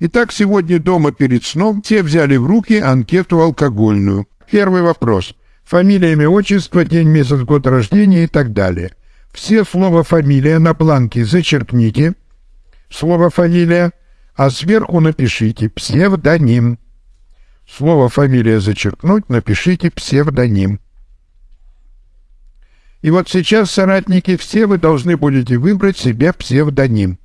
Итак, сегодня дома перед сном все взяли в руки анкету алкогольную. Первый вопрос. Фамилия, имя, отчество, день, месяц, год рождения и так далее. Все слово «фамилия» на бланке зачеркните. Слово «фамилия», а сверху напишите «псевдоним». Слово «фамилия» зачеркнуть, напишите «псевдоним». И вот сейчас, соратники, все вы должны будете выбрать себе псевдоним.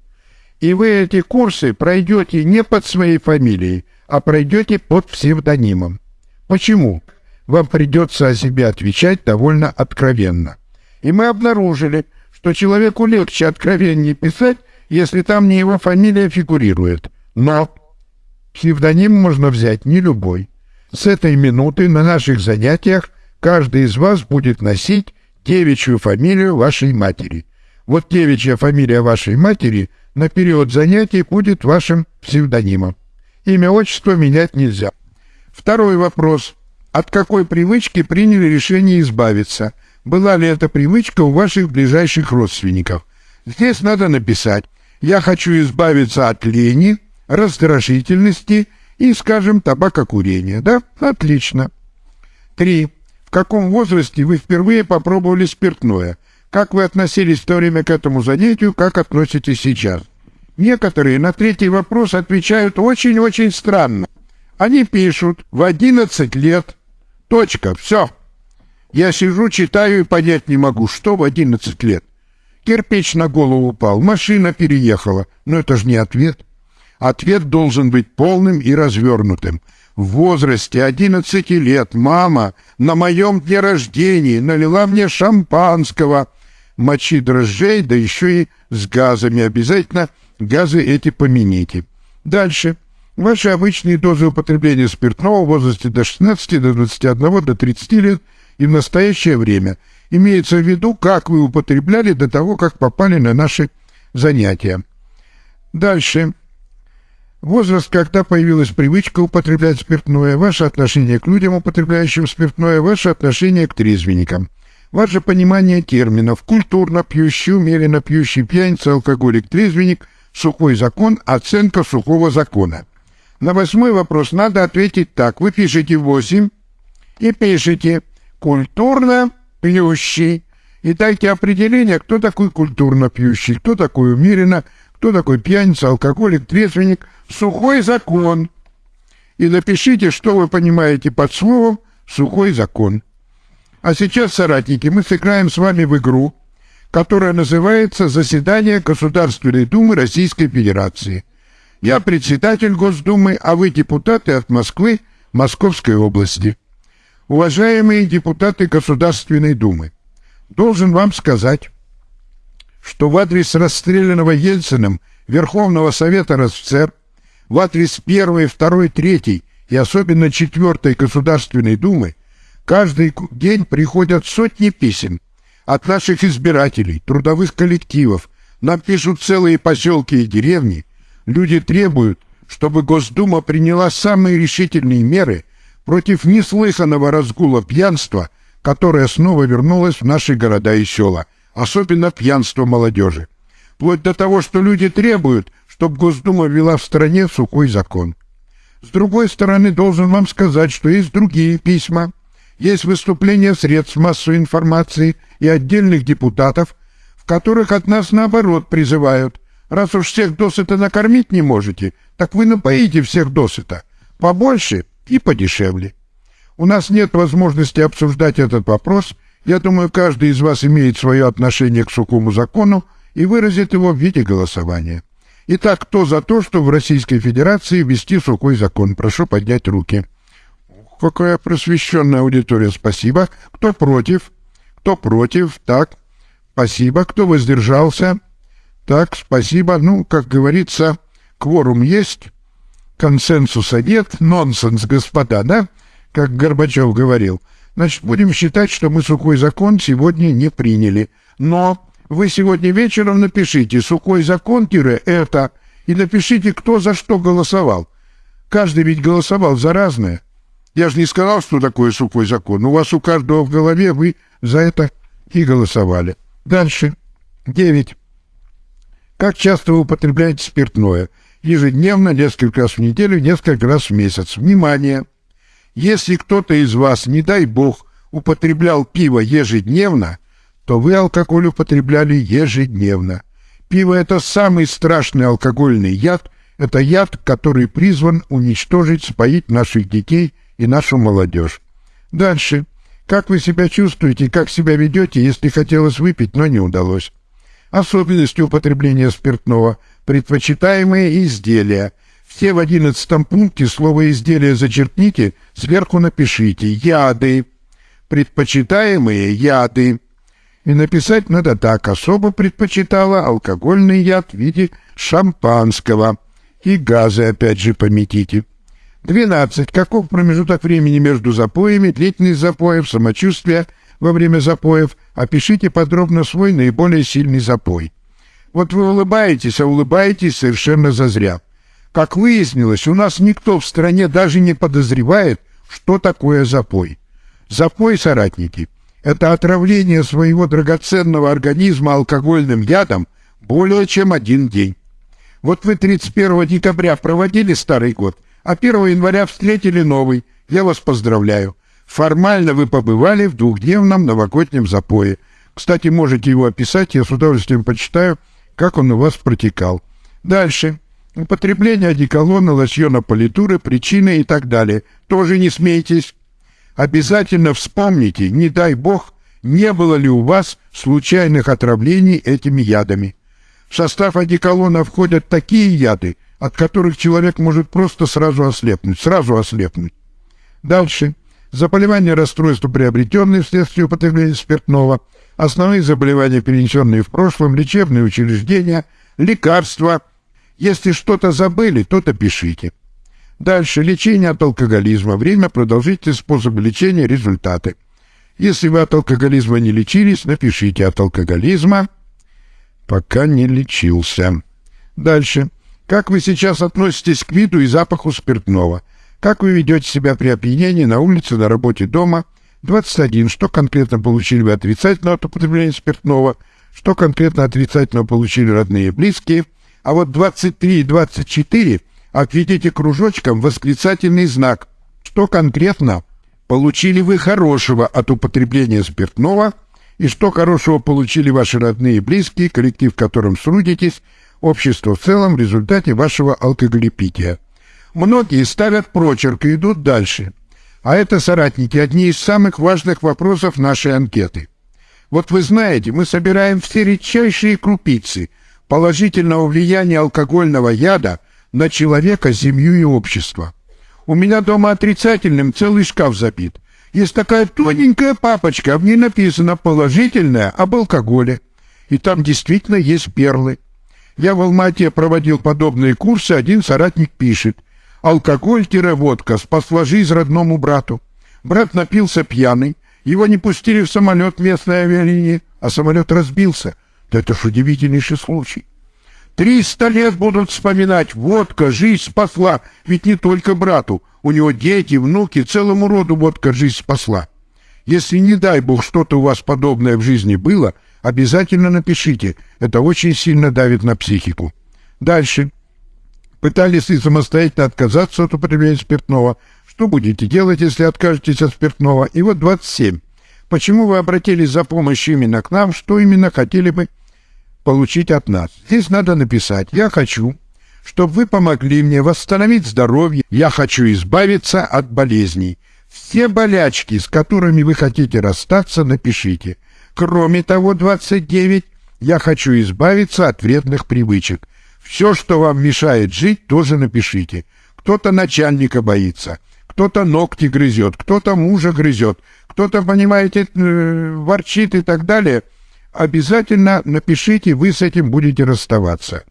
И вы эти курсы пройдете не под своей фамилией, а пройдете под псевдонимом. Почему? Вам придется о себе отвечать довольно откровенно. И мы обнаружили, что человеку легче откровеннее писать, если там не его фамилия фигурирует. Но псевдоним можно взять не любой. С этой минуты на наших занятиях каждый из вас будет носить девичью фамилию вашей матери. Вот девичья фамилия вашей матери на период занятий будет вашим псевдонимом. Имя, отчество менять нельзя. Второй вопрос. От какой привычки приняли решение избавиться? Была ли эта привычка у ваших ближайших родственников? Здесь надо написать «Я хочу избавиться от лени, раздражительности и, скажем, табакокурения». Да? Отлично. Три каком возрасте вы впервые попробовали спиртное? Как вы относились в то время к этому занятию, как относитесь сейчас? Некоторые на третий вопрос отвечают очень-очень странно. Они пишут в 11 лет. Точка. Все. Я сижу, читаю и понять не могу, что в 11 лет. Кирпич на голову упал, машина переехала. Но это же не ответ. Ответ должен быть полным и развернутым в возрасте 11 лет мама на моем дне рождения налила мне шампанского, мочи дрожжей, да еще и с газами. Обязательно газы эти помяните. Дальше. Ваши обычные дозы употребления спиртного в возрасте до 16, до 21, до 30 лет и в настоящее время. Имеется в виду, как вы употребляли до того, как попали на наши занятия. Дальше. Возраст, когда появилась привычка употреблять спиртное, ваше отношение к людям, употребляющим спиртное, ваше отношение к трезвенникам, ваше понимание терминов культурно пьющий, умеренно пьющий, пьяница, алкоголик, трезвенник, сухой закон, оценка сухого закона. На восьмой вопрос надо ответить так. Вы пишете 8 и пишете «культурно пьющий». И дайте определение, кто такой культурно пьющий, кто такой умеренно кто такой пьяница, алкоголик, трезвенник, сухой закон. И напишите, что вы понимаете под словом «сухой закон». А сейчас, соратники, мы сыграем с вами в игру, которая называется «Заседание Государственной Думы Российской Федерации». Я председатель Госдумы, а вы депутаты от Москвы, Московской области. Уважаемые депутаты Государственной Думы, должен вам сказать, что в адрес расстрелянного Ельциным Верховного Совета РСФСР, в адрес первой, второй, третьей и особенно четвертой Государственной Думы каждый день приходят сотни писем от наших избирателей, трудовых коллективов, нам пишут целые поселки и деревни. Люди требуют, чтобы Госдума приняла самые решительные меры против неслыханного разгула пьянства, которое снова вернулось в наши города и села – особенно пьянство молодежи. Вплоть до того, что люди требуют, чтобы Госдума ввела в стране сухой закон. С другой стороны, должен вам сказать, что есть другие письма, есть выступления средств массовой информации и отдельных депутатов, в которых от нас наоборот призывают, раз уж всех досыта накормить не можете, так вы напоите всех досыта, побольше и подешевле. У нас нет возможности обсуждать этот вопрос я думаю, каждый из вас имеет свое отношение к сухому закону и выразит его в виде голосования. Итак, кто за то, что в Российской Федерации ввести сухой закон? Прошу поднять руки. Какая просвещенная аудитория, спасибо. Кто против? Кто против? Так, спасибо. Кто воздержался? Так, спасибо. Ну, как говорится, кворум есть, консенсуса нет, нонсенс, господа, да? Как Горбачев говорил. Значит, будем считать, что мы сухой закон сегодня не приняли. Но вы сегодня вечером напишите «сухой закон-это» и напишите, кто за что голосовал. Каждый ведь голосовал за разное. Я же не сказал, что такое сухой закон. У вас у каждого в голове вы за это и голосовали. Дальше. Девять. Как часто вы употребляете спиртное? ежедневно, несколько раз в неделю, несколько раз в месяц. Внимание! Если кто-то из вас, не дай бог, употреблял пиво ежедневно, то вы алкоголь употребляли ежедневно. Пиво – это самый страшный алкогольный яд, это яд, который призван уничтожить, споить наших детей и нашу молодежь. Дальше. Как вы себя чувствуете, как себя ведете, если хотелось выпить, но не удалось? Особенности употребления спиртного. Предпочитаемые изделия. Все в одиннадцатом пункте слово «изделие» зачеркните, сверху напишите «яды». Предпочитаемые яды. И написать надо так. Особо предпочитала алкогольный яд в виде шампанского. И газы опять же пометите. 12. Каков промежуток времени между запоями, длительность запоев, самочувствие во время запоев? Опишите подробно свой наиболее сильный запой. Вот вы улыбаетесь, а улыбаетесь совершенно зазря. Как выяснилось, у нас никто в стране даже не подозревает, что такое запой. Запой, соратники, это отравление своего драгоценного организма алкогольным ядом более чем один день. Вот вы 31 декабря проводили Старый год, а 1 января встретили новый. Я вас поздравляю. Формально вы побывали в двухдневном новогоднем запое. Кстати, можете его описать, я с удовольствием почитаю, как он у вас протекал. Дальше. Употребление одеколона, лосьона политуры, причины и так далее. Тоже не смейтесь. Обязательно вспомните, не дай бог, не было ли у вас случайных отравлений этими ядами. В состав одеколона входят такие яды, от которых человек может просто сразу ослепнуть, сразу ослепнуть. Дальше. Заболевания, расстройства, приобретенные вследствие употребления спиртного, основные заболевания, перенесенные в прошлом, лечебные учреждения, лекарства. Если что-то забыли, то-то пишите. Дальше. Лечение от алкоголизма. Время, продолжительность, способ лечения, результаты. Если вы от алкоголизма не лечились, напишите от алкоголизма, пока не лечился. Дальше. Как вы сейчас относитесь к виду и запаху спиртного? Как вы ведете себя при опьянении на улице, на работе, дома? 21. Что конкретно получили вы отрицательно от употребления спиртного? Что конкретно отрицательно получили родные и близкие? А вот 23 и 24 отведите кружочком восклицательный знак. Что конкретно получили вы хорошего от употребления спиртного и что хорошего получили ваши родные и близкие, коллектив, в котором трудитесь, общество в целом в результате вашего алкоголепития. Многие ставят прочерк и идут дальше. А это, соратники, одни из самых важных вопросов нашей анкеты. Вот вы знаете, мы собираем все редчайшие крупицы положительного влияния алкогольного яда на человека, семью и общество. У меня дома отрицательным целый шкаф забит. Есть такая тоненькая папочка, в ней написано «положительное об алкоголе». И там действительно есть перлы. Я в Алмате проводил подобные курсы, один соратник пишет. Алкоголь-водка спасла жизнь родному брату. Брат напился пьяный, его не пустили в самолет местной авиалинии, а самолет разбился. Да это ж удивительнейший случай. Триста лет будут вспоминать, водка жизнь спасла, ведь не только брату, у него дети, внуки, целому роду водка жизнь спасла. Если, не дай бог, что-то у вас подобное в жизни было, обязательно напишите. Это очень сильно давит на психику. Дальше. Пытались ли самостоятельно отказаться от употребления спиртного? Что будете делать, если откажетесь от спиртного? И вот 27. Почему вы обратились за помощью именно к нам? Что именно хотели бы получить от нас? Здесь надо написать «Я хочу, чтобы вы помогли мне восстановить здоровье. Я хочу избавиться от болезней». Все болячки, с которыми вы хотите расстаться, напишите. Кроме того, 29, я хочу избавиться от вредных привычек. Все, что вам мешает жить, тоже напишите. Кто-то начальника боится, кто-то ногти грызет, кто-то мужа грызет, кто-то, понимаете, э, ворчит и так далее. Обязательно напишите, вы с этим будете расставаться.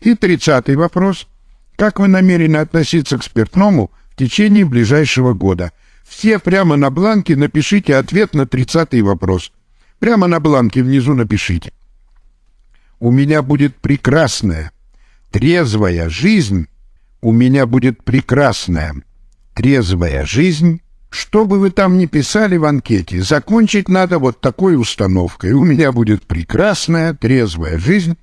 И тридцатый вопрос. Как вы намерены относиться к спиртному в течение ближайшего года? Все прямо на бланке напишите ответ на тридцатый вопрос. Прямо на бланке внизу напишите. У меня будет прекрасная, трезвая жизнь. У меня будет прекрасная, трезвая жизнь. Что бы вы там ни писали в анкете, закончить надо вот такой установкой. У меня будет прекрасная, трезвая жизнь.